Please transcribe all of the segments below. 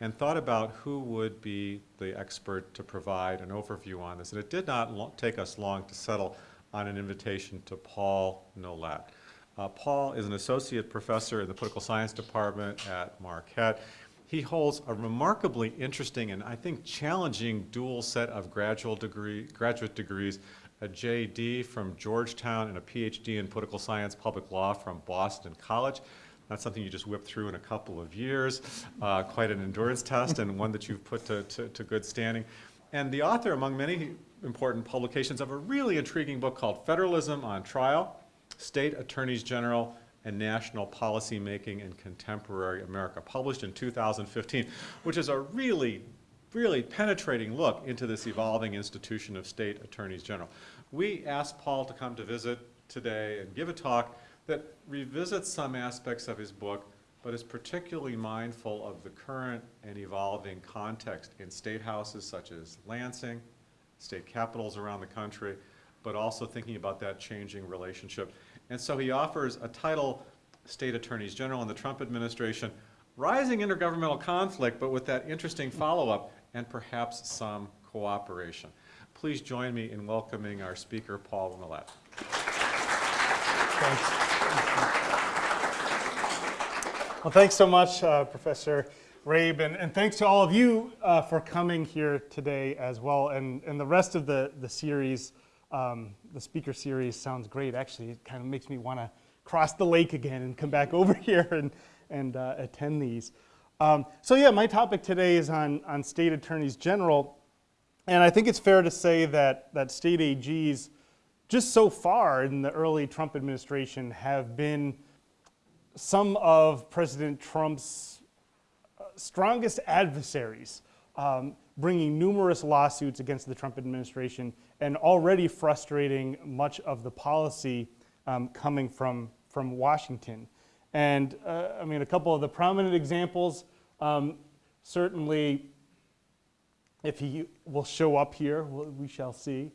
and thought about who would be the expert to provide an overview on this. And it did not take us long to settle on an invitation to Paul Nolette. Uh, Paul is an associate professor in the political science department at Marquette. He holds a remarkably interesting and I think challenging dual set of graduate, degree, graduate degrees, a JD from Georgetown and a PhD in political science, public law from Boston College. Not something you just whip through in a couple of years. Uh, quite an endurance test and one that you've put to, to, to good standing. And the author, among many important publications, of a really intriguing book called Federalism on Trial, State Attorneys General and National Policy Making in Contemporary America, published in 2015, which is a really, really penetrating look into this evolving institution of state attorneys general. We asked Paul to come to visit today and give a talk that revisits some aspects of his book, but is particularly mindful of the current and evolving context in state houses such as Lansing, state capitals around the country, but also thinking about that changing relationship. And so he offers a title, State Attorneys General in the Trump administration, rising intergovernmental conflict, but with that interesting follow-up and perhaps some cooperation. Please join me in welcoming our speaker, Paul Nolette. Thanks. Well, thanks so much, uh, Professor Rabe, and, and, thanks to all of you uh, for coming here today as well. And, and the rest of the, the series, um, the speaker series sounds great. Actually, it kind of makes me want to cross the lake again and come back over here and, and uh, attend these. Um, so yeah, my topic today is on, on state attorneys general. And I think it's fair to say that, that state AGs, just so far in the early Trump administration, have been some of President Trump's uh, strongest adversaries, um, bringing numerous lawsuits against the Trump administration and already frustrating much of the policy um, coming from, from Washington. And uh, I mean, a couple of the prominent examples, um, certainly if he will show up here, we shall see.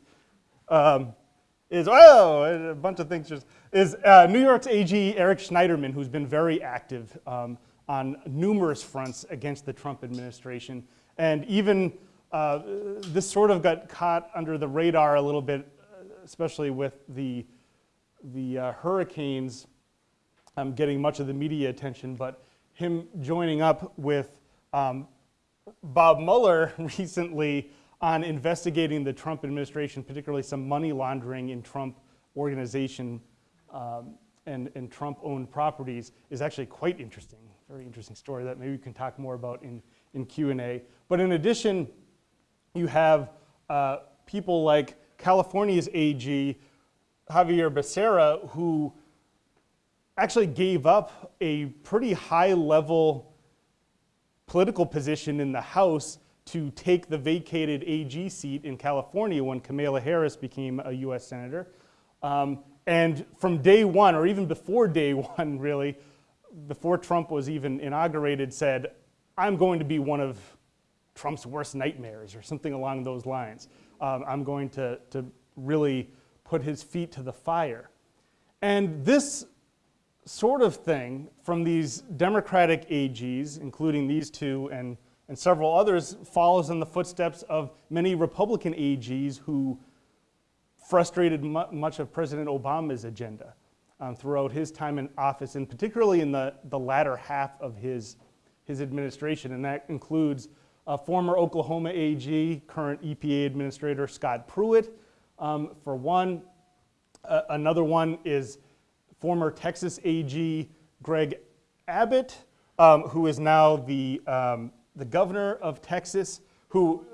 Um, is, oh, a bunch of things just, is uh, New York's AG Eric Schneiderman, who's been very active um, on numerous fronts against the Trump administration. And even uh, this sort of got caught under the radar a little bit, especially with the, the uh, hurricanes um, getting much of the media attention, but him joining up with um, Bob Mueller recently on investigating the Trump administration, particularly some money laundering in Trump organization um, and, and Trump-owned properties is actually quite interesting. Very interesting story that maybe we can talk more about in, in Q&A. But in addition, you have uh, people like California's AG, Xavier Becerra, who actually gave up a pretty high level political position in the House to take the vacated AG seat in California when Kamala Harris became a US Senator. Um, and from day one, or even before day one really, before Trump was even inaugurated, said, I'm going to be one of Trump's worst nightmares or something along those lines. Um, I'm going to, to really put his feet to the fire. And this sort of thing from these Democratic AGs, including these two and and several others follows in the footsteps of many Republican AGs who frustrated mu much of President Obama's agenda um, throughout his time in office, and particularly in the, the latter half of his, his administration. And that includes uh, former Oklahoma AG, current EPA Administrator Scott Pruitt, um, for one. Uh, another one is former Texas AG Greg Abbott, um, who is now the um, the governor of Texas, who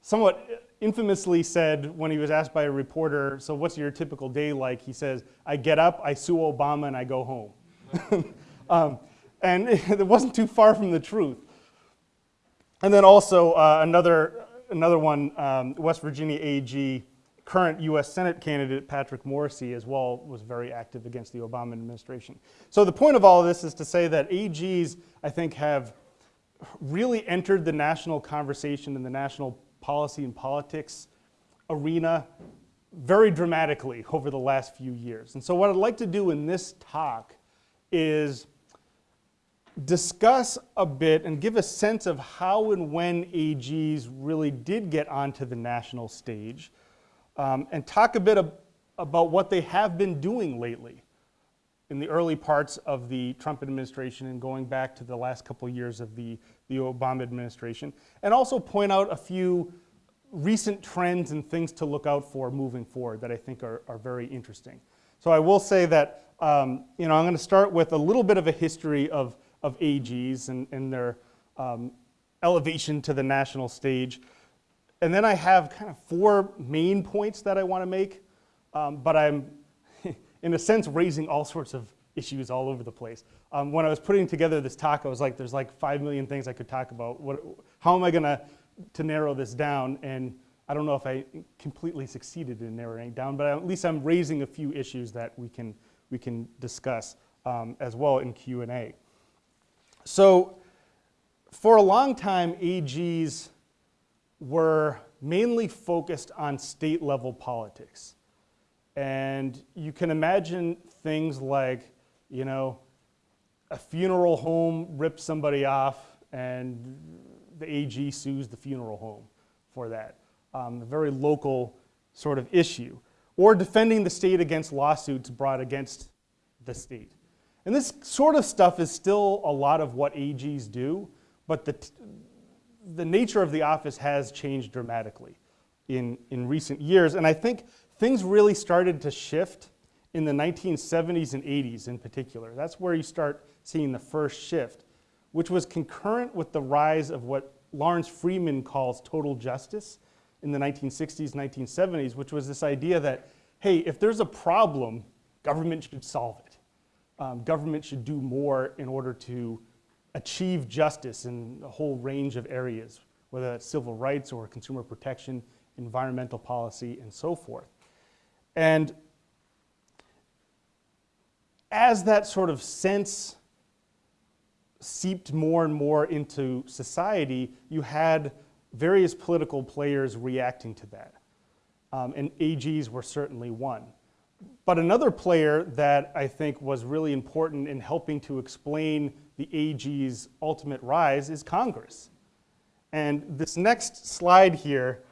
somewhat infamously said when he was asked by a reporter, so what's your typical day like? He says, I get up, I sue Obama, and I go home. um, and it wasn't too far from the truth. And then also uh, another, another one, um, West Virginia AG, current US Senate candidate Patrick Morrisey as well was very active against the Obama administration. So the point of all of this is to say that AGs, I think, have really entered the national conversation and the national policy and politics arena very dramatically over the last few years. And so what I'd like to do in this talk is discuss a bit and give a sense of how and when AGs really did get onto the national stage, um, and talk a bit ab- about what they have been doing lately in the early parts of the Trump administration and going back to the last couple years of the, the Obama administration, and also point out a few recent trends and things to look out for moving forward that I think are, are very interesting. So I will say that, um, you know, I'm gonna start with a little bit of a history of, of AGs and, and their um, elevation to the national stage. And then I have kind of four main points that I wanna make, um, but I'm, in a sense, raising all sorts of issues all over the place. Um, when I was putting together this talk, I was like, there's like five million things I could talk about. What, how am I gonna to narrow this down? And I don't know if I completely succeeded in narrowing it down, but at least I'm raising a few issues that we can, we can discuss um, as well in Q&A. So for a long time, AGs were mainly focused on state level politics. And you can imagine things like, you know, a funeral home rips somebody off and the AG sues the funeral home for that. Um, a very local sort of issue. Or defending the state against lawsuits brought against the state. And this sort of stuff is still a lot of what AGs do, but the, the nature of the office has changed dramatically in, in recent years. And I think things really started to shift in the 1970s and 80s in particular. That's where you start seeing the first shift, which was concurrent with the rise of what Lawrence Friedman calls total justice in the 1960s, 1970s, which was this idea that, hey, if there's a problem, government should solve it. Um, government should do more in order to achieve justice in a whole range of areas, whether that's civil rights or consumer protection, environmental policy, and so forth. And as that sort of sense seeped more and more into society, you had various political players reacting to that. Um, and AGs were certainly one. But another player that I think was really important in helping to explain the AG's ultimate rise is Congress. And this next slide here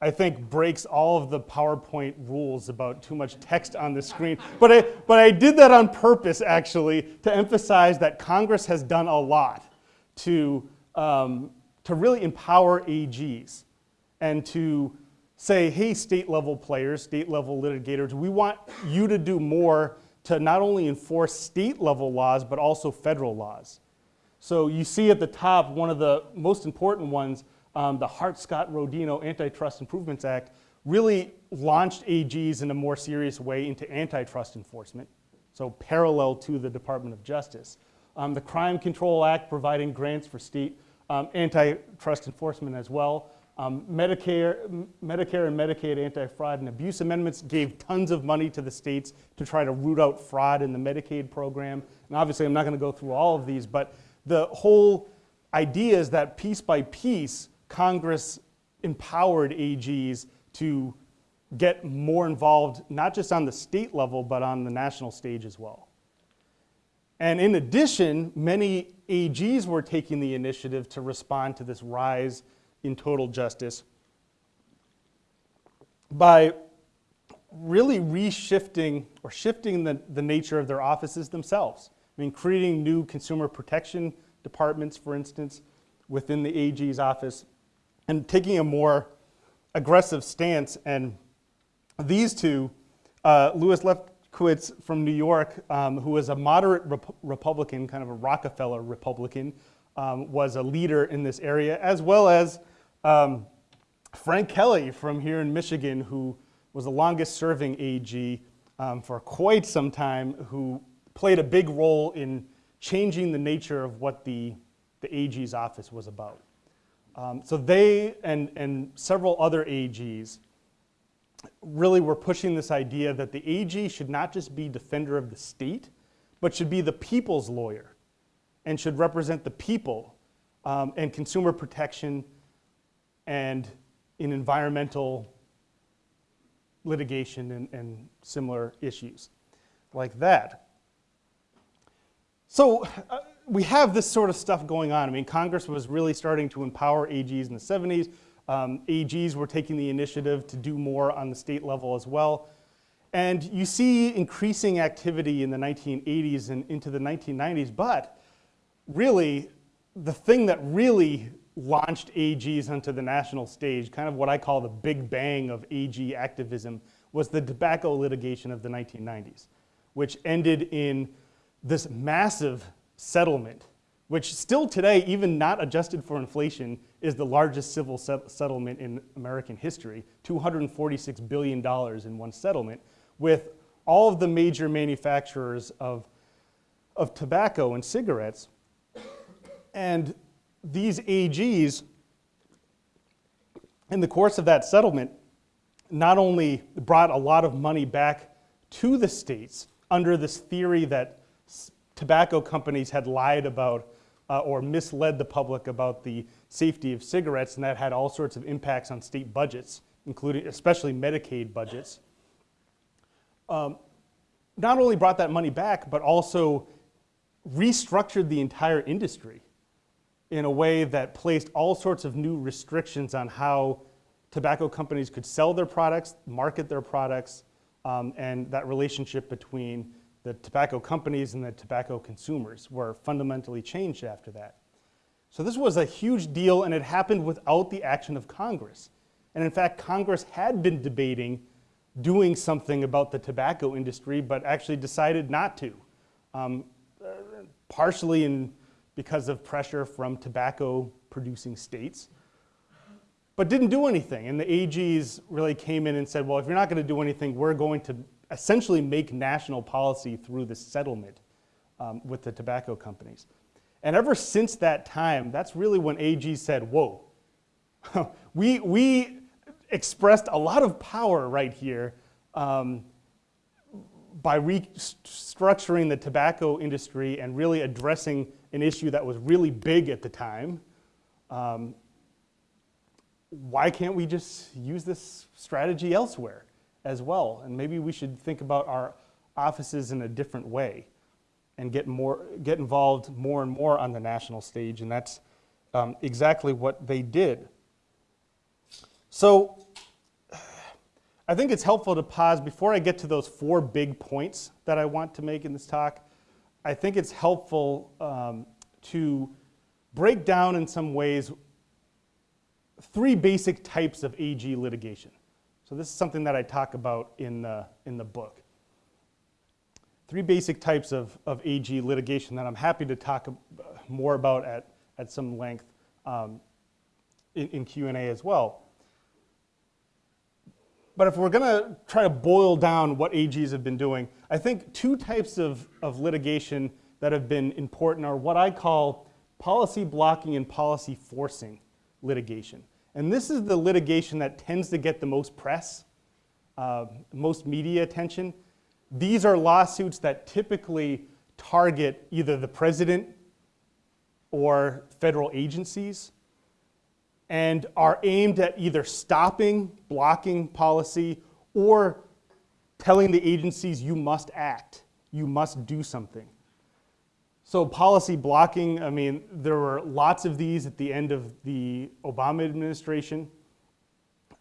I think breaks all of the PowerPoint rules about too much text on the screen. But I, but I did that on purpose, actually, to emphasize that Congress has done a lot to, um, to really empower AGs and to say, hey, state level players, state level litigators, we want you to do more to not only enforce state level laws, but also federal laws. So you see at the top, one of the most important ones um, the Hart-Scott-Rodino Antitrust Improvements Act really launched AGs in a more serious way into antitrust enforcement, so parallel to the Department of Justice. Um, the Crime Control Act providing grants for state um, antitrust enforcement as well. Um, Medicare, Medicare and Medicaid anti-fraud and abuse amendments gave tons of money to the states to try to root out fraud in the Medicaid program. And obviously I'm not gonna go through all of these, but the whole idea is that piece by piece, Congress empowered AGs to get more involved, not just on the state level, but on the national stage as well. And in addition, many AGs were taking the initiative to respond to this rise in total justice by really reshifting or shifting the, the nature of their offices themselves. I mean, creating new consumer protection departments, for instance, within the AG's office, and taking a more aggressive stance. And these two, uh, Louis Lefkowitz from New York, um, who was a moderate rep Republican, kind of a Rockefeller Republican, um, was a leader in this area, as well as um, Frank Kelley from here in Michigan, who was the longest serving AG um, for quite some time, who played a big role in changing the nature of what the, the AG's office was about. Um, so they and, and several other AGs really were pushing this idea that the AG should not just be defender of the state, but should be the people's lawyer and should represent the people um, and consumer protection and in environmental litigation and, and similar issues like that. So uh, we have this sort of stuff going on. I mean, Congress was really starting to empower AGs in the 70s. Um, AGs were taking the initiative to do more on the state level as well. And you see increasing activity in the 1980s and into the 1990s, but really, the thing that really launched AGs onto the national stage, kind of what I call the big bang of AG activism, was the tobacco litigation of the 1990s, which ended in this massive settlement, which still today, even not adjusted for inflation, is the largest civil set settlement in American history, $246 billion in one settlement, with all of the major manufacturers of, of tobacco and cigarettes. And these AGs, in the course of that settlement, not only brought a lot of money back to the states under this theory that tobacco companies had lied about uh, or misled the public about the safety of cigarettes, and that had all sorts of impacts on state budgets, including especially Medicaid budgets. Um, not only brought that money back, but also restructured the entire industry in a way that placed all sorts of new restrictions on how tobacco companies could sell their products, market their products, um, and that relationship between the tobacco companies and the tobacco consumers were fundamentally changed after that. So this was a huge deal and it happened without the action of Congress. And in fact, Congress had been debating doing something about the tobacco industry, but actually decided not to. Um, uh, partially in because of pressure from tobacco producing states, but didn't do anything. And the AGs really came in and said, well, if you're not going to do anything, we're going to essentially make national policy through this settlement um, with the tobacco companies. And ever since that time, that's really when AG said, whoa, we, we expressed a lot of power right here um, by restructuring the tobacco industry and really addressing an issue that was really big at the time, um, why can't we just use this strategy elsewhere as well? And maybe we should think about our offices in a different way and get, more, get involved more and more on the national stage. And that's um, exactly what they did. So I think it's helpful to pause before I get to those four big points that I want to make in this talk. I think it's helpful um, to break down in some ways three basic types of AG litigation. So this is something that I talk about in the, in the book. Three basic types of, of AG litigation that I'm happy to talk more about at, at some length um, in, in Q&A as well. But if we're going to try to boil down what AGs have been doing, I think two types of, of litigation that have been important are what I call policy blocking and policy forcing litigation. And this is the litigation that tends to get the most press, uh, most media attention. These are lawsuits that typically target either the president or federal agencies and are aimed at either stopping, blocking policy, or telling the agencies you must act, you must do something. So policy blocking, I mean, there were lots of these at the end of the Obama administration,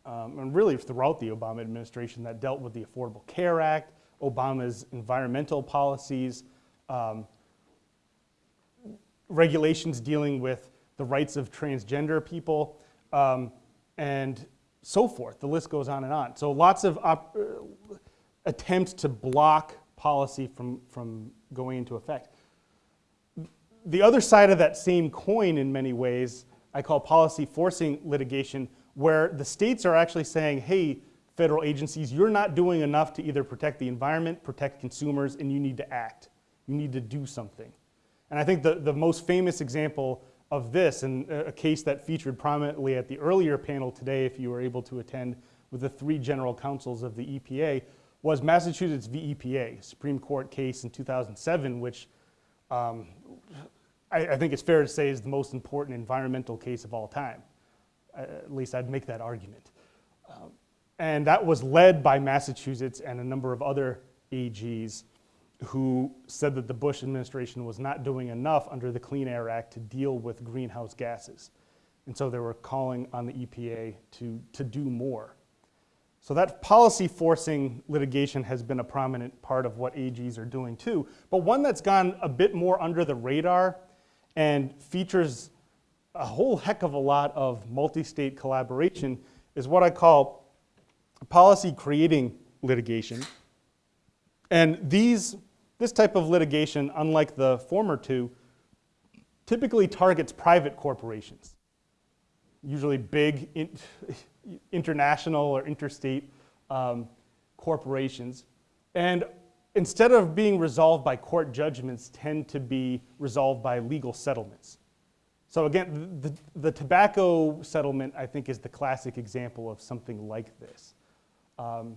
um, and really throughout the Obama administration that dealt with the Affordable Care Act, Obama's environmental policies, um, regulations dealing with the rights of transgender people, um, and so forth. The list goes on and on. So lots of uh, attempts to block policy from, from going into effect. The other side of that same coin in many ways, I call policy forcing litigation, where the states are actually saying, hey, federal agencies, you're not doing enough to either protect the environment, protect consumers, and you need to act. You need to do something. And I think the, the most famous example of this, and a case that featured prominently at the earlier panel today, if you were able to attend with the three general counsels of the EPA, was Massachusetts v. EPA, Supreme Court case in 2007, which um, I, I, think it's fair to say is the most important environmental case of all time. Uh, at least I'd make that argument. Um, and that was led by Massachusetts and a number of other AGs. who said that the Bush administration was not doing enough under the Clean Air Act to deal with greenhouse gases. And so they were calling on the EPA to, to do more. So that policy forcing litigation has been a prominent part of what AGs are doing too. But one that's gone a bit more under the radar and features a whole heck of a lot of multi-state collaboration is what I call policy creating litigation. And these, this type of litigation, unlike the former two, typically targets private corporations, usually big in, international or interstate um, corporations. And instead of being resolved by court judgments, tend to be resolved by legal settlements. So again, the, the tobacco settlement, I think, is the classic example of something like this. Um,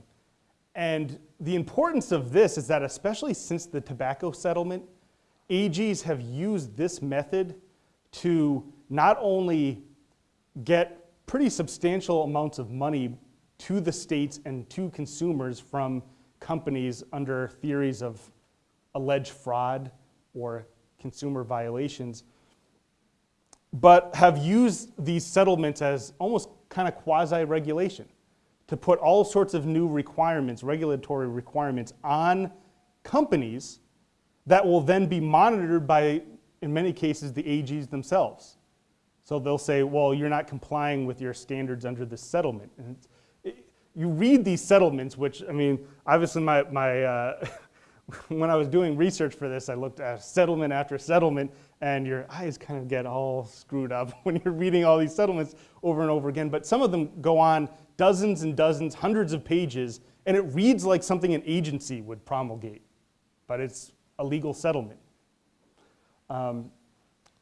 and the importance of this is that especially since the tobacco settlement, AGs have used this method to not only get pretty substantial amounts of money to the states and to consumers from companies under theories of alleged fraud or consumer violations, but have used these settlements as almost kind of quasi-regulation to put all sorts of new requirements, regulatory requirements on companies that will then be monitored by, in many cases, the AGs themselves. So they'll say, well, you're not complying with your standards under this settlement. And it, you read these settlements, which, I mean, obviously my, my uh, when I was doing research for this, I looked at settlement after settlement, and your eyes kind of get all screwed up when you're reading all these settlements over and over again. But some of them go on dozens and dozens, hundreds of pages, and it reads like something an agency would promulgate, but it's a legal settlement. Um,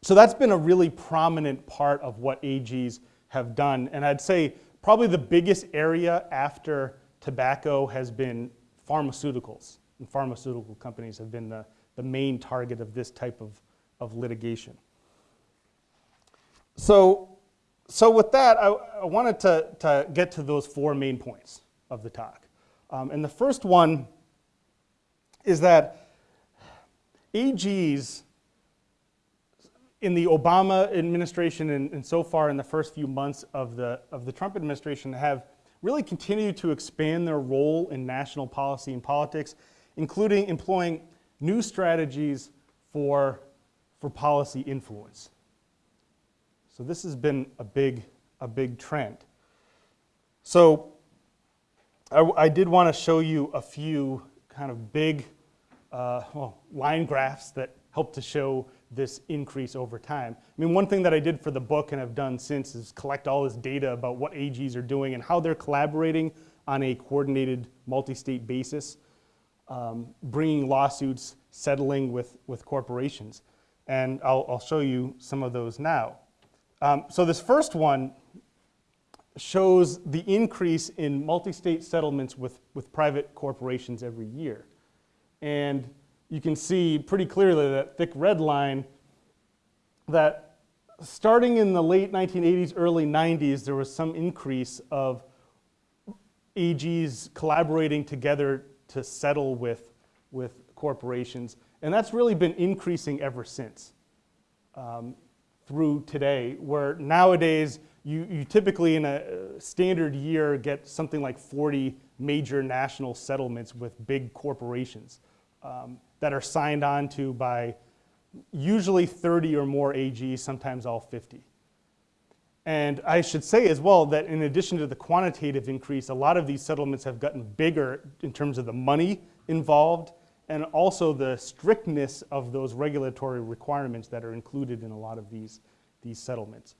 so that's been a really prominent part of what AGs have done. And I'd say probably the biggest area after tobacco has been pharmaceuticals. And pharmaceutical companies have been the, the main target of this type of, of litigation. So, so with that, I, I wanted to, to get to those four main points of the talk. Um, and the first one is that AGs in the Obama administration and, and, so far in the first few months of the, of the Trump administration have really continued to expand their role in national policy and politics, including employing new strategies for, for policy influence. So this has been a big, a big trend. So I, I did want to show you a few kind of big uh, well, line graphs that help to show this increase over time. I mean, one thing that I did for the book and have done since is collect all this data about what AGs are doing and how they're collaborating on a coordinated multi-state basis, um, bringing lawsuits, settling with, with corporations. And I'll, I'll show you some of those now. Um, so this first one shows the increase in multi-state settlements with, with private corporations every year. And you can see pretty clearly that thick red line that starting in the late 1980s, early 90s, there was some increase of AGs collaborating together to settle with, with corporations. And that's really been increasing ever since um, through today, where nowadays you, you typically in a standard year get something like 40 major national settlements with big corporations um, that are signed on to by usually 30 or more AGs, sometimes all 50. And I should say as well that in addition to the quantitative increase, a lot of these settlements have gotten bigger in terms of the money involved and also the strictness of those regulatory requirements that are included in a lot of these, these settlements.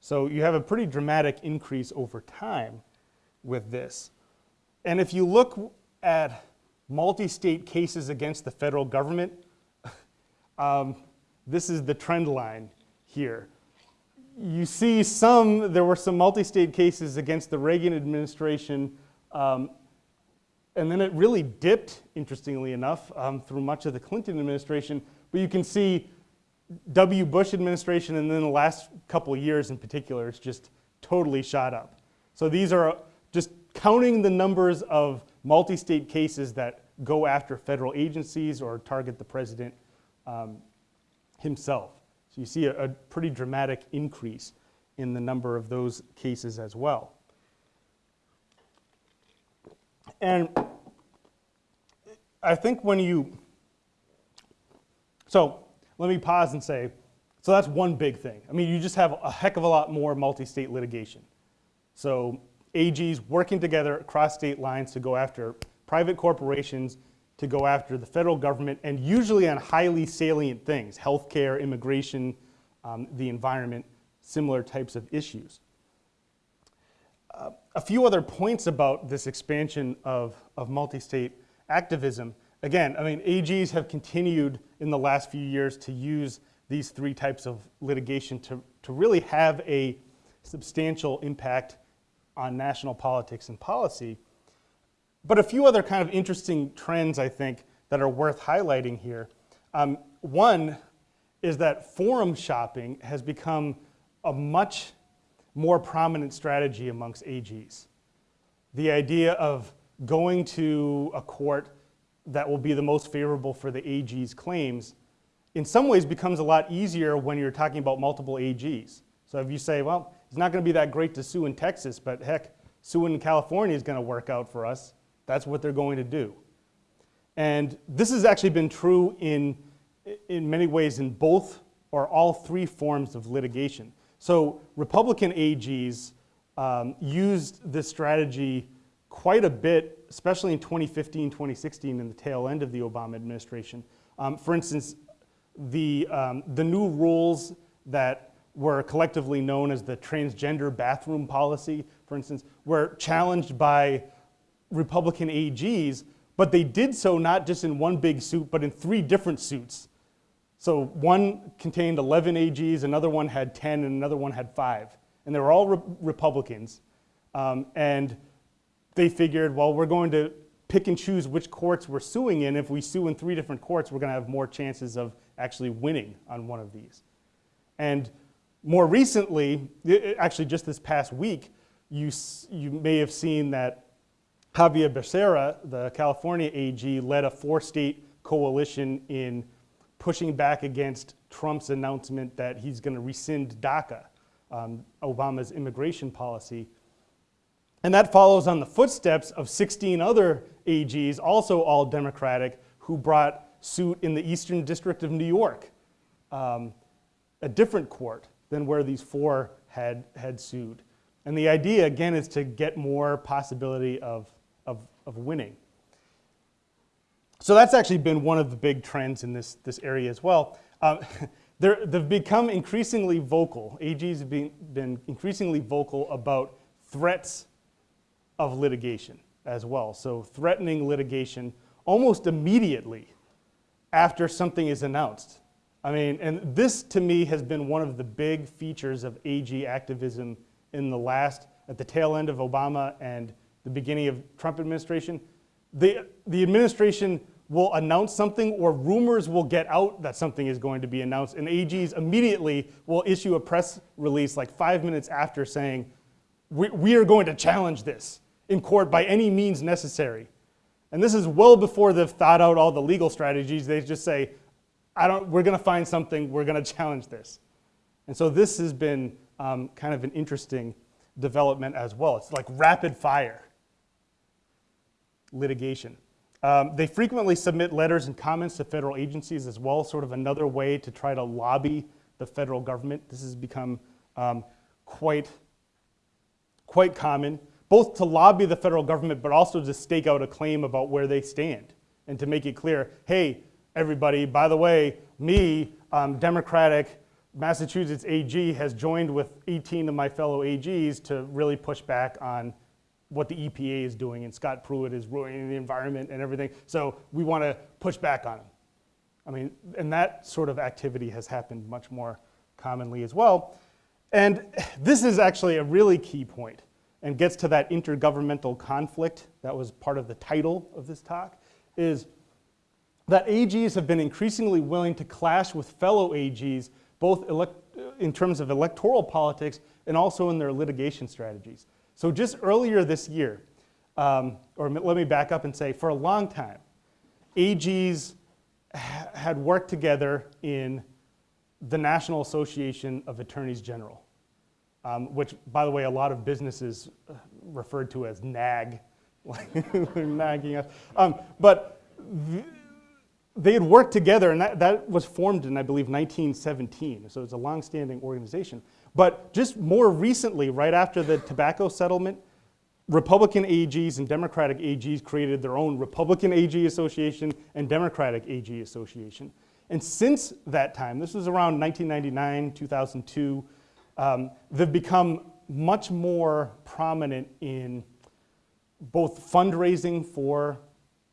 So you have a pretty dramatic increase over time with this. And if you look at multi-state cases against the federal government, um, this is the trend line here. You see some, there were some multi-state cases against the Reagan administration, um, and then it really dipped, interestingly enough, um, through much of the Clinton administration. But you can see W. Bush administration, and then the last couple years in particular, it's just totally shot up. So these are just counting the numbers of multi-state cases that go after federal agencies or target the president um, himself. So you see a, a pretty dramatic increase in the number of those cases as well. And I think when you, so let me pause and say, so that's one big thing. I mean, you just have a heck of a lot more multi-state litigation. So AGs working together across state lines to go after private corporations, to go after the federal government, and usually on highly salient things, healthcare, immigration, um, the environment, similar types of issues. Uh, a few other points about this expansion of, of multi-state activism. Again, I mean, AGs have continued in the last few years to use these three types of litigation to, to really have a substantial impact on national politics and policy. But a few other kind of interesting trends, I think, that are worth highlighting here. Um, one is that forum shopping has become a much more prominent strategy amongst AGs. The idea of going to a court that will be the most favorable for the AG's claims in some ways becomes a lot easier when you're talking about multiple AGs. So if you say, well, it's not going to be that great to sue in Texas, but heck, suing in California is going to work out for us. That's what they're going to do. And this has actually been true in, in many ways in both or all three forms of litigation. So Republican AGs um, used this strategy quite a bit, especially in 2015, 2016, in the tail end of the Obama administration. Um, for instance, the, um, the new rules that were collectively known as the transgender bathroom policy, for instance, were challenged by Republican AGs, but they did so not just in one big suit, but in three different suits. So one contained 11 AGs, another one had 10, and another one had five. And they were all re Republicans. Um, and they figured, well, we're going to pick and choose which courts we're suing in. If we sue in three different courts, we're going to have more chances of actually winning on one of these. And more recently, actually just this past week, you, you may have seen that Xavier Becerra, the California AG, led a four-state coalition in pushing back against Trump's announcement that he's going to rescind DACA, um, Obama's immigration policy. And that follows on the footsteps of 16 other AGs, also all Democratic, who brought suit in the Eastern District of New York, um, a different court than where these four had, had sued. And the idea, again, is to get more possibility of, of, of winning. So that's actually been one of the big trends in this, this area as well. Um, they've become increasingly vocal. AGs have been, been increasingly vocal about threats of litigation as well. So threatening litigation almost immediately after something is announced. I mean, and this to me has been one of the big features of AG activism in the last, at the tail end of Obama and the beginning of Trump administration. The, the administration will announce something or rumors will get out that something is going to be announced and AGs immediately will issue a press release like five minutes after saying, we, we are going to challenge this in court by any means necessary. And this is well before they've thought out all the legal strategies. They just say, I don't, we're going to find something, we're going to challenge this. And so this has been um, kind of an interesting development as well. It's like rapid fire litigation. Um, they frequently submit letters and comments to federal agencies as well, sort of another way to try to lobby the federal government. This has become um, quite, quite common both to lobby the federal government, but also to stake out a claim about where they stand and to make it clear, hey, everybody, by the way, me, um, Democratic Massachusetts AG has joined with 18 of my fellow AGs to really push back on what the EPA is doing and Scott Pruitt is ruining the environment and everything. So we want to push back on him. I mean, and that sort of activity has happened much more commonly as well. And this is actually a really key point and gets to that intergovernmental conflict that was part of the title of this talk, is that AGs have been increasingly willing to clash with fellow AGs, both in terms of electoral politics and also in their litigation strategies. So just earlier this year, um, or let me back up and say, for a long time, AGs ha- had worked together in the National Association of Attorneys General, um, which, by the way, a lot of businesses uh, referred to as NAG, nagging us. Um, but they had worked together, and that, that was formed in, I believe, 1917. So it's a long-standing organization. But just more recently, right after the tobacco settlement, Republican AGs and Democratic AGs created their own Republican AG Association and Democratic AG Association. And since that time, this was around 1999, 2002, um, they've become much more prominent in both fundraising for,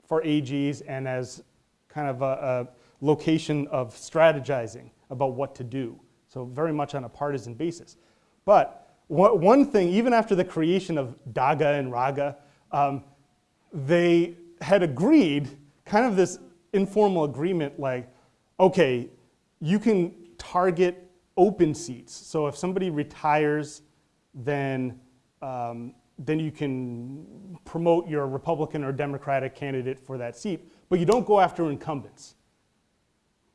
for AGs and as kind of a, a location of strategizing about what to do. So very much on a partisan basis. But one thing, even after the creation of DAGA and RAGA, um, they had agreed, kind of this informal agreement like, okay, you can target open seats. So if somebody retires, then, um, then you can promote your Republican or Democratic candidate for that seat, but you don't go after incumbents.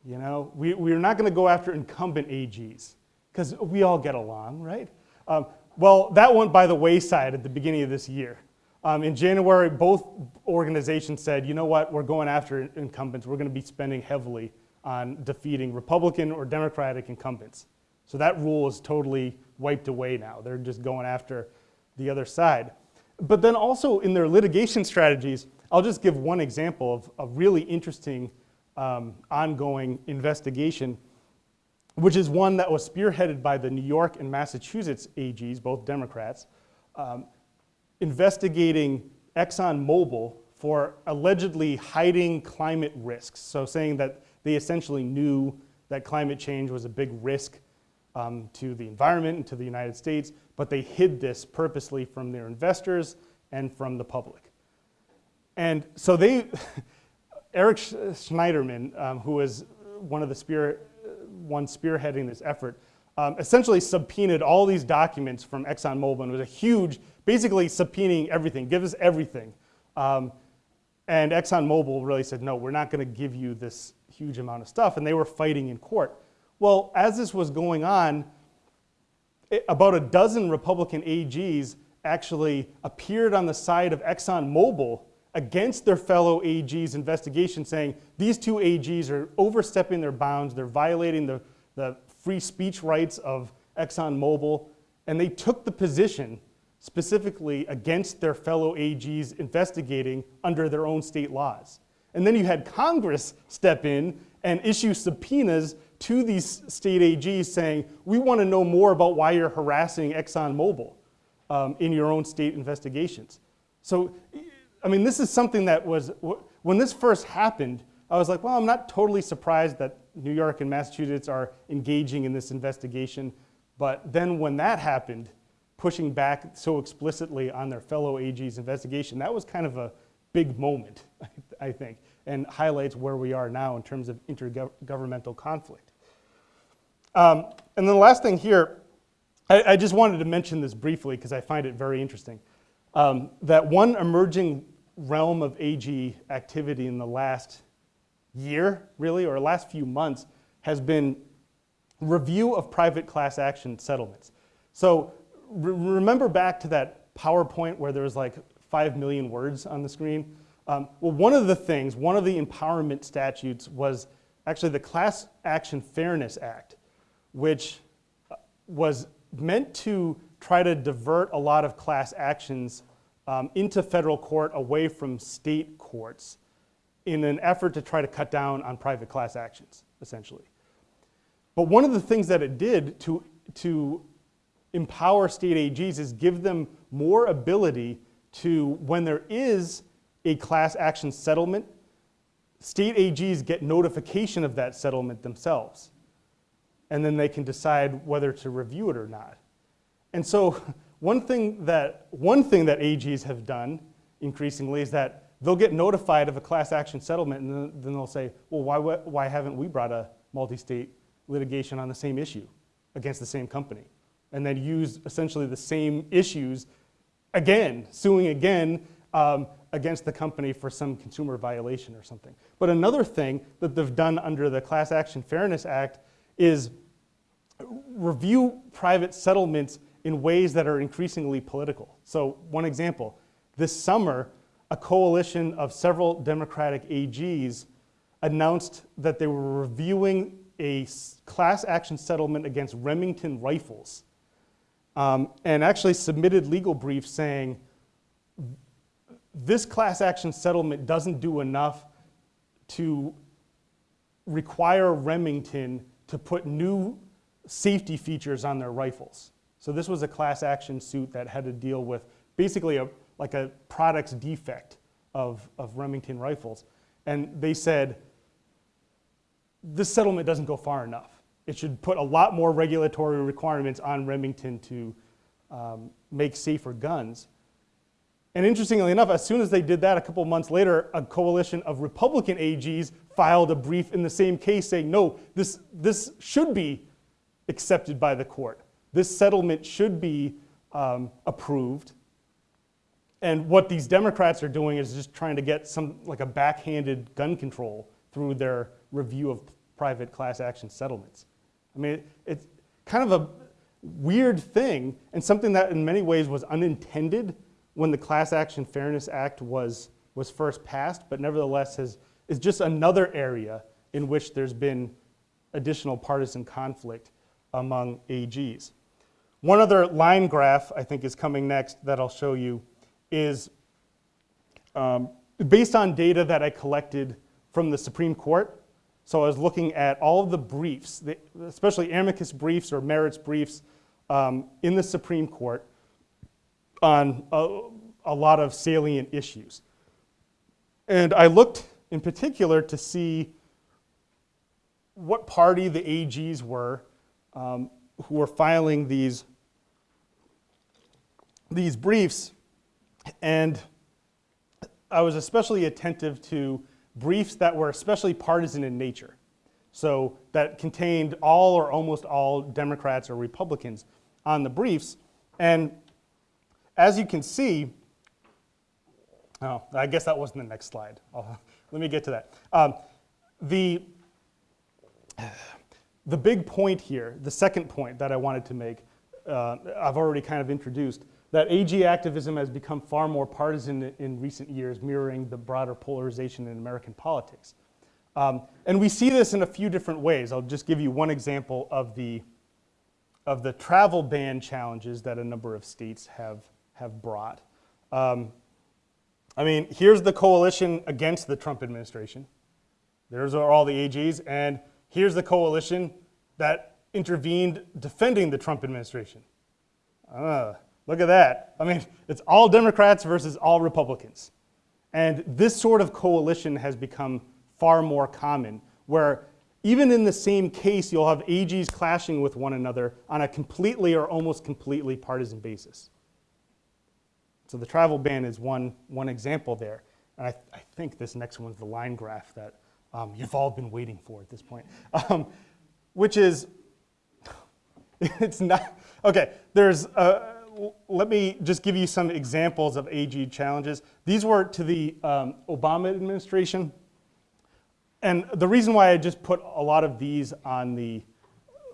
You know, we, we're not going to go after incumbent AGs because we all get along, right? Um, well, that went by the wayside at the beginning of this year. Um, in January, both organizations said, you know what, we're going after incumbents. We're going to be spending heavily on defeating Republican or Democratic incumbents. So that rule is totally wiped away now. They're just going after the other side. But then also in their litigation strategies, I'll just give one example of a really interesting um, ongoing investigation, which is one that was spearheaded by the New York and Massachusetts AGs, both Democrats, um, investigating ExxonMobil for allegedly hiding climate risks. So saying that they essentially knew that climate change was a big risk um, to the environment and to the United States, but they hid this purposely from their investors and from the public. And so they, Eric Schneiderman, um, who was one of the spear, one spearheading this effort, um, essentially subpoenaed all these documents from ExxonMobil and was a huge, basically subpoenaing everything, give us everything. Um, and ExxonMobil really said, no, we're not going to give you this huge amount of stuff. And they were fighting in court. Well, as this was going on, it, about a dozen Republican AGs actually appeared on the side of ExxonMobil against their fellow AG's investigation, saying these two AGs are overstepping their bounds, they're violating the, the free speech rights of ExxonMobil, and they took the position specifically against their fellow AGs investigating under their own state laws. And then you had Congress step in and issue subpoenas to these state AGs saying, we want to know more about why you're harassing ExxonMobil um, in your own state investigations. So, I mean, this is something that was, when this first happened, I was like, well, I'm not totally surprised that New York and Massachusetts are engaging in this investigation. But then when that happened, pushing back so explicitly on their fellow AG's investigation, that was kind of a big moment, I think, and highlights where we are now in terms of intergovernmental conflict. Um, and then the last thing here, I, I, just wanted to mention this briefly because I find it very interesting. Um, that one emerging realm of AG activity in the last year, really, or last few months, has been review of private class action settlements. So re remember back to that PowerPoint where there was like 5 million words on the screen? Um, well, one of the things, one of the empowerment statutes was actually the Class Action Fairness Act, which uh, was meant to try to divert a lot of class actions um, into federal court away from state courts in an effort to try to cut down on private class actions, essentially. But one of the things that it did to, to empower state AGs is give them more ability to, when there is a class action settlement, state AGs get notification of that settlement themselves. And then they can decide whether to review it or not. And so one thing that, one thing that AGs have done increasingly is that they'll get notified of a class action settlement and then they'll say, well, why, why haven't we brought a multi-state litigation on the same issue against the same company? And then use essentially the same issues again, suing again um, against the company for some consumer violation or something. But another thing that they've done under the Class Action Fairness Act is review private settlements in ways that are increasingly political. So one example, this summer, a coalition of several Democratic AGs announced that they were reviewing a class action settlement against Remington rifles um, and actually submitted legal briefs saying this class action settlement doesn't do enough to require Remington to put new safety features on their rifles. So this was a class action suit that had to deal with basically a, like a product's defect of, of Remington rifles. And they said, this settlement doesn't go far enough. It should put a lot more regulatory requirements on Remington to um, make safer guns. And interestingly enough, as soon as they did that, a couple months later, a coalition of Republican AGs filed a brief in the same case saying, no, this, this should be accepted by the court. This settlement should be um, approved. And what these Democrats are doing is just trying to get some, like a backhanded gun control through their review of private class action settlements. I mean, it's kind of a weird thing and something that in many ways was unintended when the Class Action Fairness Act was, was first passed, but nevertheless has, is just another area in which there's been additional partisan conflict among AGs. One other line graph I think is coming next that I'll show you is um, based on data that I collected from the Supreme Court. So I was looking at all of the briefs, especially amicus briefs or merits briefs um, in the Supreme Court on a, a lot of salient issues. And I looked in particular to see what party the AGs were um, who were filing these, these briefs. And I was especially attentive to briefs that were especially partisan in nature. So that contained all or almost all Democrats or Republicans on the briefs. And as you can see, oh, I guess that wasn't the next slide. I'll- let me get to that. Um, the, the big point here, the second point that I wanted to make, uh, I've already kind of introduced, that AG activism has become far more partisan in recent years, mirroring the broader polarization in American politics. Um, and we see this in a few different ways. I'll just give you one example of the, of the travel ban challenges that a number of states have, have brought. Um, I mean, here's the coalition against the Trump administration. There's all the AGs, and here's the coalition that intervened defending the Trump administration. Ah, look at that. I mean, it's all Democrats versus all Republicans. And this sort of coalition has become far more common, where even in the same case, you'll have AGs clashing with one another on a completely or almost completely partisan basis. So the travel ban is one, one example there. And I, I think this next one's the line graph that um, you've all been waiting for at this point, um, which is, it's not, okay, there's, uh, let me just give you some examples of AG challenges. These were to the um, Obama administration. And the reason why I just put a lot of these on the,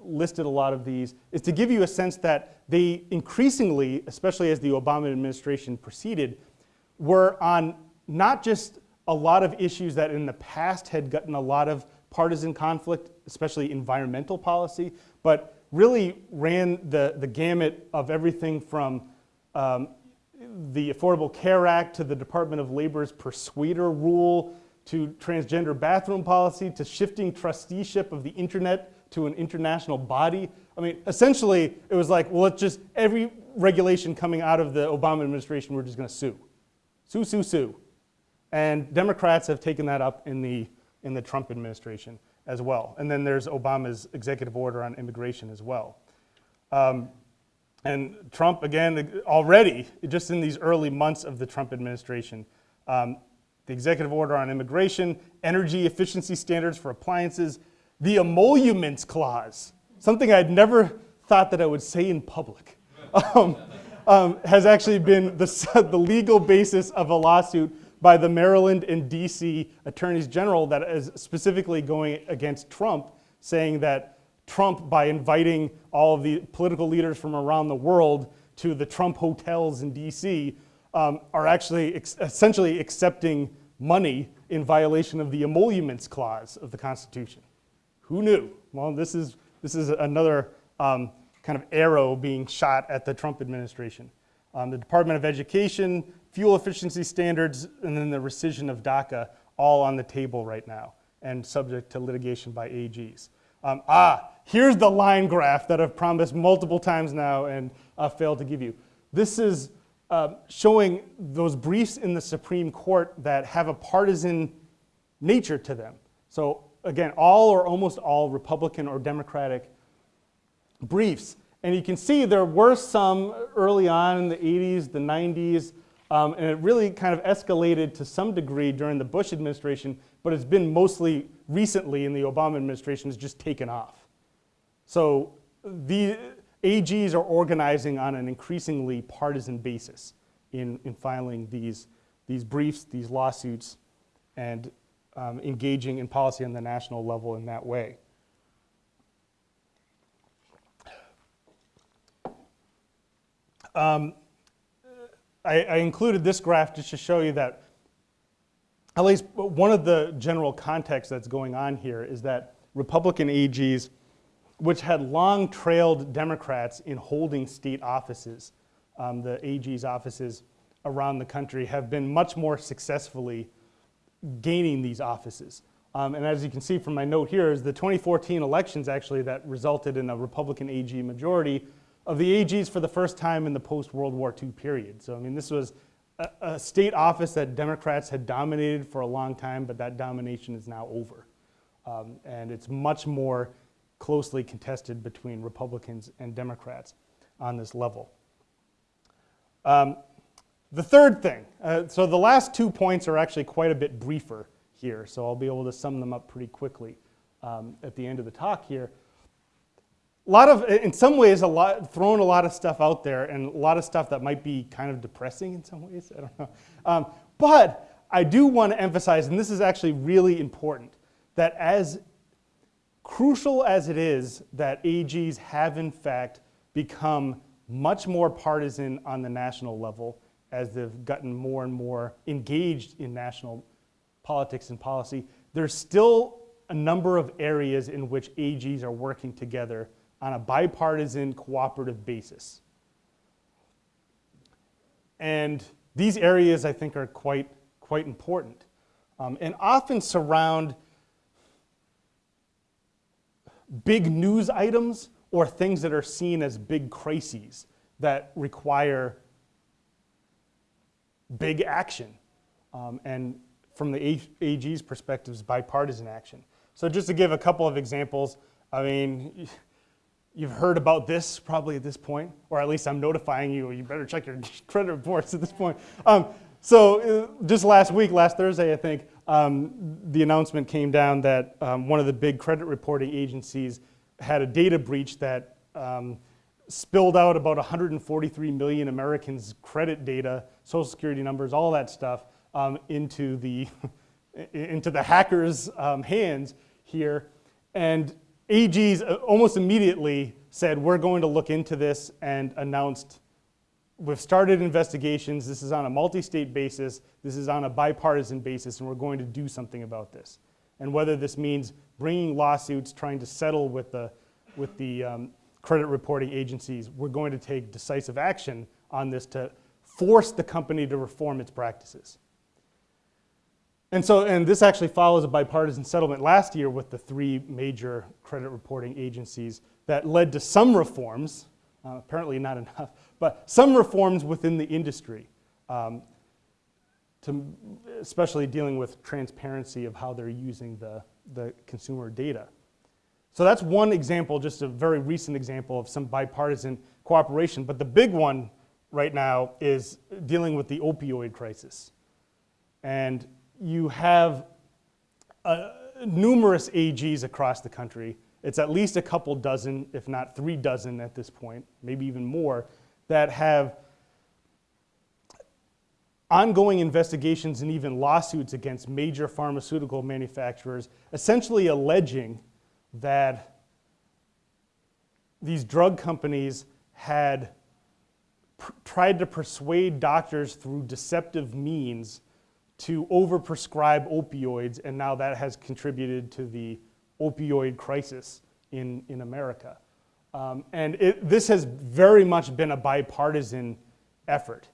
listed a lot of these, is to give you a sense that they increasingly, especially as the Obama administration proceeded, were on not just a lot of issues that in the past had gotten a lot of partisan conflict, especially environmental policy, but really ran the, the gamut of everything from um, the Affordable Care Act to the Department of Labor's persuader rule to transgender bathroom policy to shifting trusteeship of the internet to an international body. I mean, essentially, it was like, well, let's just, every regulation coming out of the Obama administration, we're just gonna sue. Sue, sue, sue. And Democrats have taken that up in the, in the Trump administration as well. And then there's Obama's executive order on immigration as well. Um, and Trump, again, already, just in these early months of the Trump administration, um, the executive order on immigration, energy efficiency standards for appliances, the emoluments clause, something I'd never thought that I would say in public. Um, um, has actually been the, the legal basis of a lawsuit by the Maryland and DC attorneys general that is specifically going against Trump, saying that Trump, by inviting all of the political leaders from around the world to the Trump hotels in DC, um, are actually essentially accepting money in violation of the emoluments clause of the Constitution. Who knew? Well, this is, this is another um, kind of arrow being shot at the Trump administration. Um, the Department of Education, fuel efficiency standards, and then the rescission of DACA, all on the table right now and subject to litigation by AGs. Um, ah, here's the line graph that I've promised multiple times now and uh, failed to give you. This is uh, showing those briefs in the Supreme Court that have a partisan nature to them. So again, all or almost all Republican or Democratic briefs. And you can see there were some early on in the 80s, the 90s, um, and it really kind of escalated to some degree during the Bush administration, but it's been mostly recently in the Obama administration has just taken off. So the AGs are organizing on an increasingly partisan basis in, in filing these, these briefs, these lawsuits, and um, engaging in policy on the national level in that way. Um, I, I included this graph just to show you that at least one of the general contexts that's going on here is that Republican AGs, which had long trailed Democrats in holding state offices, um, the AG's offices around the country, have been much more successfully gaining these offices. Um, and as you can see from my note here, is the 2014 elections actually that resulted in a Republican AG majority of the AGs for the first time in the post-World War II period. So I mean, this was a, a state office that Democrats had dominated for a long time, but that domination is now over. Um, and it's much more closely contested between Republicans and Democrats on this level. Um, the third thing, uh, so the last two points are actually quite a bit briefer here, so I'll be able to sum them up pretty quickly um, at the end of the talk here. A lot of, in some ways, a lot, throwing a lot of stuff out there and a lot of stuff that might be kind of depressing in some ways, I don't know. Um, but I do want to emphasize, and this is actually really important, that as crucial as it is that AGs have in fact become much more partisan on the national level as they've gotten more and more engaged in national politics and policy, there's still a number of areas in which AGs are working together on a bipartisan cooperative basis. And these areas I think are quite, quite important um, and often surround big news items or things that are seen as big crises that require big action. Um, and from the AG's perspectives, bipartisan action. So just to give a couple of examples, I mean, you've heard about this probably at this point, or at least I'm notifying you, you better check your credit reports at this point. Um, so uh, just last week, last Thursday, I think, um, the announcement came down that um, one of the big credit reporting agencies had a data breach that um, spilled out about 143 million Americans' credit data, social security numbers, all that stuff, um, into the into the hackers' um, hands here. And AGs uh, almost immediately said, "We're going to look into this," and announced, "We've started investigations. This is on a multi-state basis. This is on a bipartisan basis, and we're going to do something about this." And whether this means bringing lawsuits, trying to settle with the with the um, credit reporting agencies, we're going to take decisive action on this to force the company to reform its practices. And so, and this actually follows a bipartisan settlement last year with the three major credit reporting agencies that led to some reforms, uh, apparently not enough, but some reforms within the industry, um, to, especially dealing with transparency of how they're using the, the consumer data. So that's one example, just a very recent example of some bipartisan cooperation. But the big one right now is dealing with the opioid crisis. And you have uh, numerous AGs across the country. It's at least a couple dozen, if not three dozen at this point, maybe even more, that have ongoing investigations and even lawsuits against major pharmaceutical manufacturers, essentially alleging that these drug companies had tried to persuade doctors through deceptive means to overprescribe opioids, and now that has contributed to the opioid crisis in, in America. Um, and it, this has very much been a bipartisan effort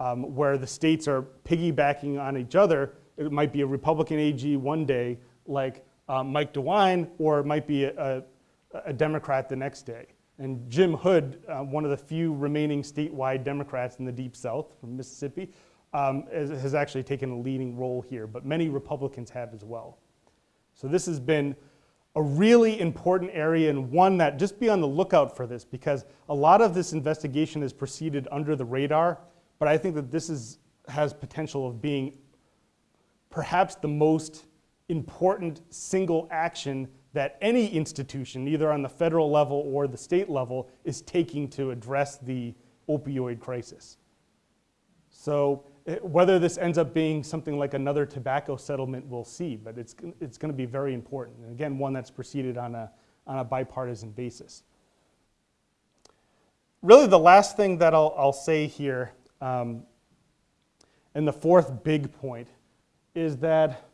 um, where the states are piggybacking on each other. It might be a Republican AG one day, like um, Mike DeWine, or it might be a, a, a Democrat the next day. And Jim Hood, uh, one of the few remaining statewide Democrats in the Deep South from Mississippi, um, has, has actually taken a leading role here, but many Republicans have as well. So this has been a really important area and one that just be on the lookout for this because a lot of this investigation has proceeded under the radar, but I think that this is, has potential of being perhaps the most important single action that any institution, either on the federal level or the state level, is taking to address the opioid crisis. So eh, whether this ends up being something like another tobacco settlement, we'll see, but it's, it's going to be very important. And again, one that's proceeded on a, on a bipartisan basis. Really, the last thing that I'll, I'll say here, um, and the fourth big point, is that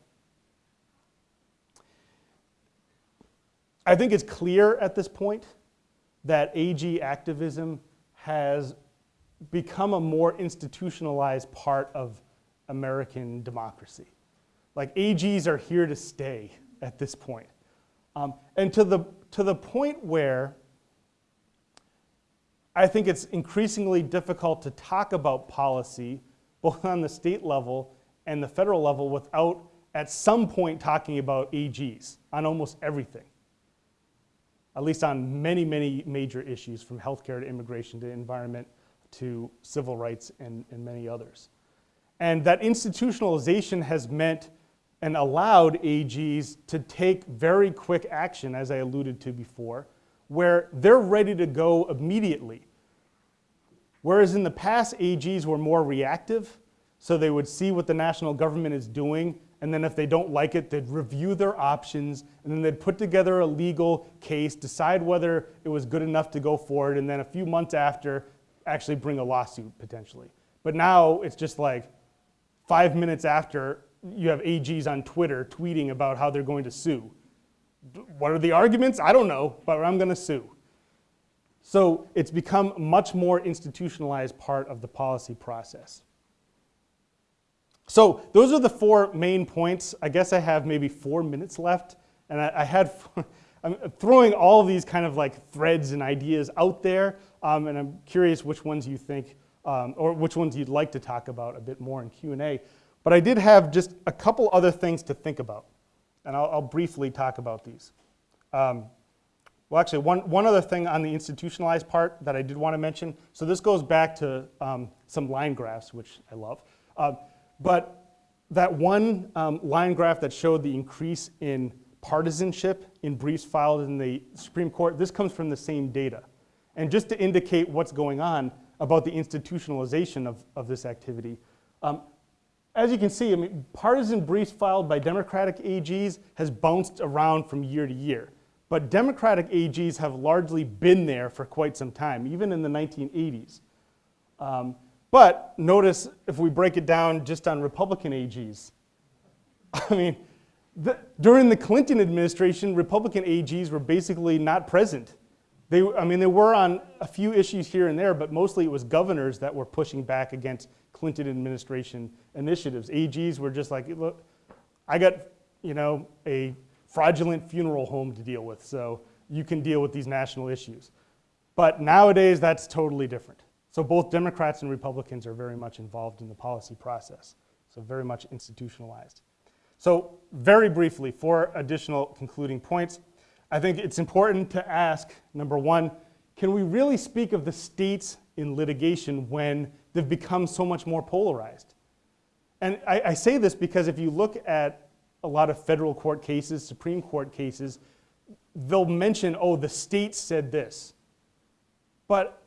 I think it's clear at this point that AG activism has become a more institutionalized part of American democracy. Like AGs are here to stay at this point. Um, and to the, to the point where I think it's increasingly difficult to talk about policy, both on the state level and the federal level, without at some point talking about AGs on almost everything at least on many, many major issues from healthcare to immigration to environment to civil rights and, and many others. And that institutionalization has meant and allowed AGs to take very quick action, as I alluded to before, where they're ready to go immediately. Whereas in the past, AGs were more reactive, so they would see what the national government is doing and then if they don't like it, they'd review their options, and then they'd put together a legal case, decide whether it was good enough to go forward, and then a few months after, actually bring a lawsuit potentially. But now it's just like five minutes after, you have AGs on Twitter tweeting about how they're going to sue. What are the arguments? I don't know, but I'm going to sue. So it's become a much more institutionalized part of the policy process. So those are the four main points. I guess I have maybe four minutes left, and I, I had, I'm throwing all these kind of like threads and ideas out there, um, and I'm curious which ones you think, um, or which ones you'd like to talk about a bit more in Q&A. But I did have just a couple other things to think about, and I'll, I'll briefly talk about these. Um, well, actually, one, one other thing on the institutionalized part that I did want to mention. So this goes back to um, some line graphs, which I love. Uh, but that one um, line graph that showed the increase in partisanship in briefs filed in the Supreme Court, this comes from the same data. And just to indicate what's going on about the institutionalization of, of this activity, um, as you can see, I mean, partisan briefs filed by Democratic AGs has bounced around from year to year. But Democratic AGs have largely been there for quite some time, even in the 1980s. Um, but notice if we break it down just on Republican AGs. I mean, the, during the Clinton administration, Republican AGs were basically not present. They, I mean, they were on a few issues here and there, but mostly it was governors that were pushing back against Clinton administration initiatives. AGs were just like, look, I got, you know, a fraudulent funeral home to deal with, so you can deal with these national issues. But nowadays, that's totally different. So both Democrats and Republicans are very much involved in the policy process, so very much institutionalized. So very briefly, four additional concluding points. I think it's important to ask, number one, can we really speak of the states in litigation when they've become so much more polarized? And I, I say this because if you look at a lot of federal court cases, Supreme Court cases, they'll mention, oh, the state said this. But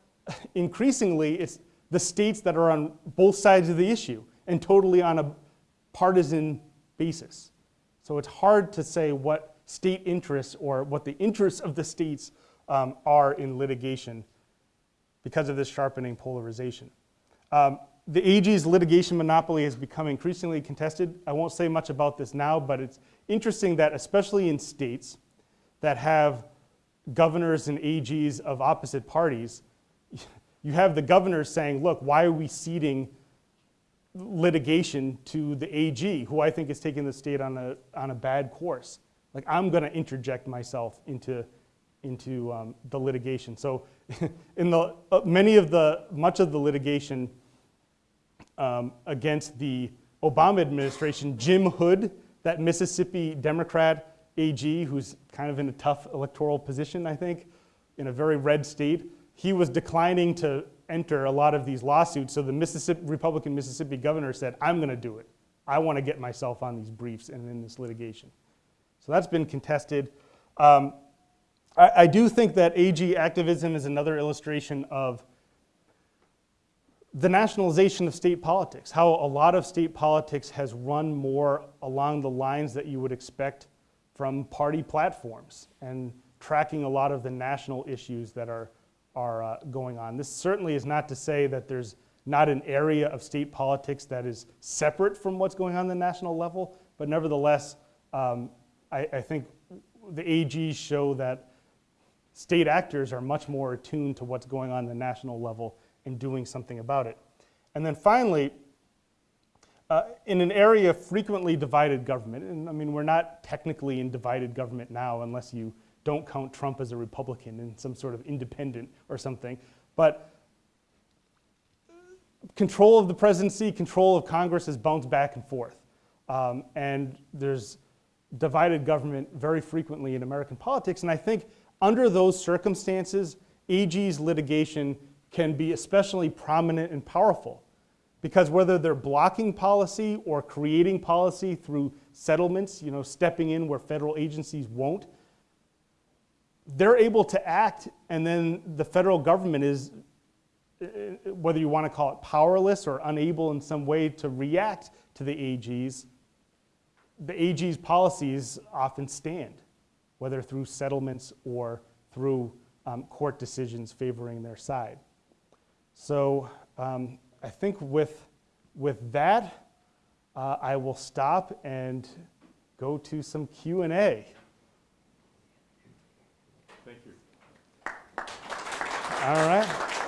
increasingly, it's the states that are on both sides of the issue. and totally on a partisan basis. So it's hard to say what state interests or what the interests of the states um, are in litigation because of this sharpening polarization. Um, the AG's litigation monopoly has become increasingly contested. I won't say much about this now, but it's interesting that especially in states that have governors and AGs of opposite parties, you have the governor saying, look, why are we ceding litigation to the AG, who I think is taking the state on a, on a bad course. Like, I'm going to interject myself into, into um, the litigation. So, in the, uh, many of the, much of the litigation um, against the Obama administration, Jim Hood, that Mississippi Democrat AG, who's kind of in a tough electoral position, I think, in a very red state, he was declining to enter a lot of these lawsuits. So the Mississippi, Republican Mississippi governor said, I'm going to do it. I want to get myself on these briefs and in this litigation. So that's been contested. Um, I, I do think that AG activism is another illustration of the nationalization of state politics, how a lot of state politics has run more along the lines that you would expect from party platforms and tracking a lot of the national issues that are, are uh, going on. This certainly is not to say that there's not an area of state politics that is separate from what's going on at the national level, but nevertheless, um, I, I think the AGs show that state actors are much more attuned to what's going on at the national level and doing something about it. And then finally, uh, in an area of frequently divided government, and I mean, we're not technically in divided government now unless you don't count Trump as a Republican and some sort of independent or something, but control of the presidency, control of Congress has bounced back and forth. Um, and there's divided government very frequently in American politics, and I think under those circumstances, AG's litigation can be especially prominent and powerful. Because whether they're blocking policy or creating policy through settlements, you know, stepping in where federal agencies won't, they're able to act, and then the federal government is, whether you want to call it powerless or unable in some way to react to the AGs, the AG's policies often stand, whether through settlements or through um, court decisions favoring their side. So um, I think with, with that, uh, I will stop and go to some Q&A. All right.